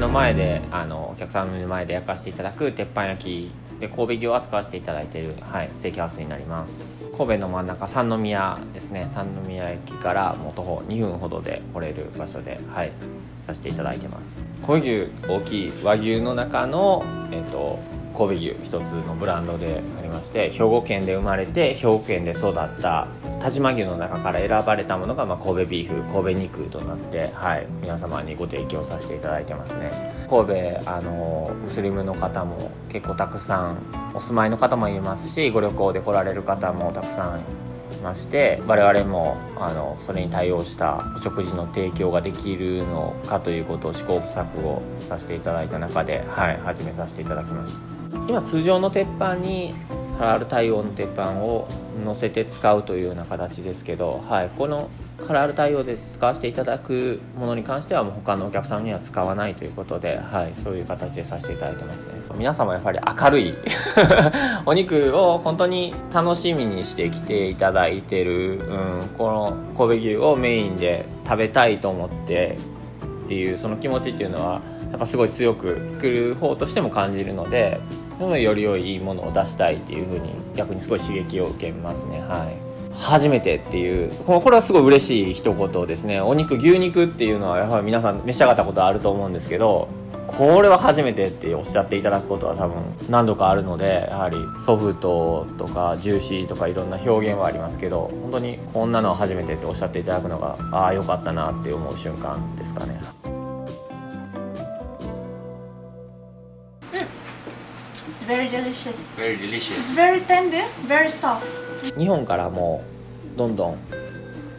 の前であのお客さんの前で焼かせていただく鉄板焼きで神戸牛を扱わせていただいている、はい、ステーキハウスになります。神戸の真ん中三宮ですね。三宮駅からもう徒歩2分ほどで来れる場所で、はい、させていただいてます。神戸牛大きい和牛の中の、えーと、神戸牛一つのブランドでありまして兵庫県で生まれて兵庫県で育った但馬牛の中から選ばれたものが、まあ、神戸ビーフ神戸肉となって、はい、皆様にご提供させていただいてますね。神戸あのムスリムの方も結構たくさんお住まいの方もいますしご旅行で来られる方もたくさんいまして我々もあのそれに対応したお食事の提供ができるのかということを試行錯誤させていただいた中で、はい、始めさせていただきました。今通常の鉄板にハラール対応の鉄板を乗せて使うというような形ですけど、はい、このハラール対応で使わせていただくものに関してはもう他のお客さんには使わないということで、はい、そういう形でさせていただいてますね。皆様やっぱり明るい。お肉を本当に楽しみにして来ていただいてる、うん、この神戸牛をメインで食べたいと思ってっていうその気持ちっていうのはやっぱすごい強く作る方としても感じるのでより良いものを出したいっていうふうに逆にすごい刺激を受けますね。はい。初めてっていうこれはすごい嬉しい一言ですね。お肉牛肉っていうのはやはり皆さん召し上がったことあると思うんですけどこれは初めてっておっしゃっていただくことは多分何度かあるのでやはりソフトとかジューシーとかいろんな表現はありますけど本当にこんなのは初めてっておっしゃっていただくのがああよかったなって思う瞬間ですかね。Very delicious. Very delicious. It's very tender, very soft. 日本からもどんどん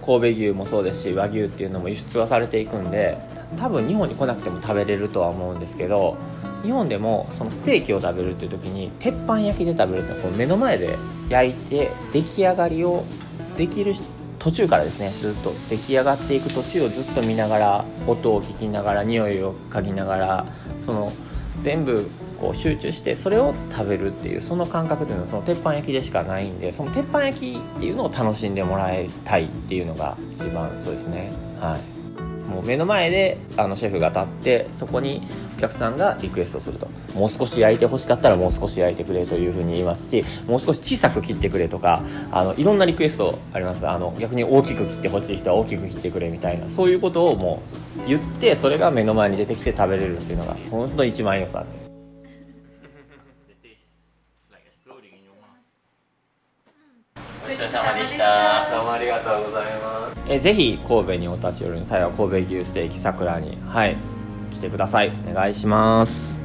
神戸牛もそうですし和牛っていうのも輸出はされていくんで多分日本に来なくても食べれるとは思うんですけど日本でもそのステーキを食べるっていう時に鉄板焼きで食べるってこう目の前で焼いて出来上がりをできる途中からですねずっと出来上がっていく途中をずっと見ながら音を聞きながら匂いを嗅ぎながらその全部こう集中してそれを食べるっていうその感覚というのはその鉄板焼きでしかないんでその鉄板焼きっていうのを楽しんでもらいたいっていうのが一番そうですね。はい。もう目の前であのシェフが立ってそこに客さんがリクエストすると。もう少し焼いてほしかったらもう少し焼いてくれというふうに言いますしもう少し小さく切ってくれとかあのいろんなリクエストあります。あの逆に大きく切ってほしい人は大きく切ってくれみたいな。そういうことをもう言ってそれが目の前に出てきて食べれるっていうのが本当に一番良さ。で。お疲れ様でした。どうもありがとうございます。えぜひ神戸にお立ち寄りの際は神戸牛ステーキ桜にはい来てください。お願いします。